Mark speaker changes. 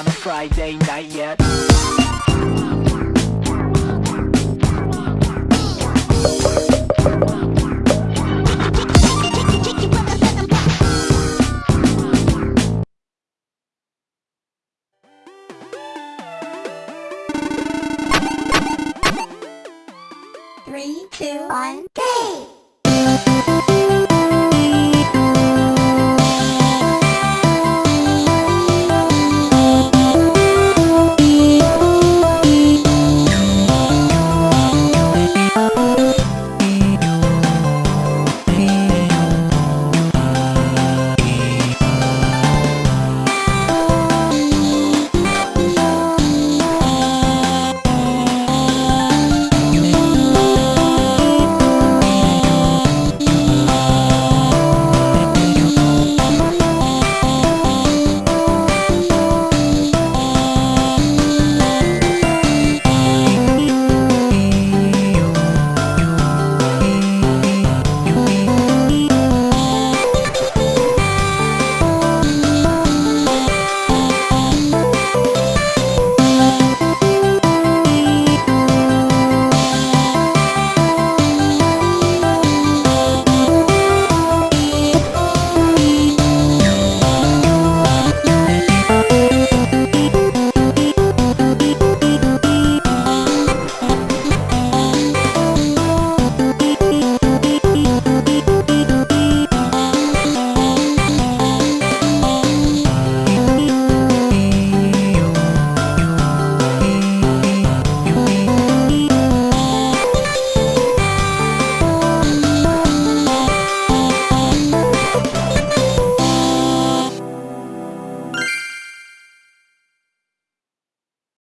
Speaker 1: on a Friday night yet Three, two, one, go!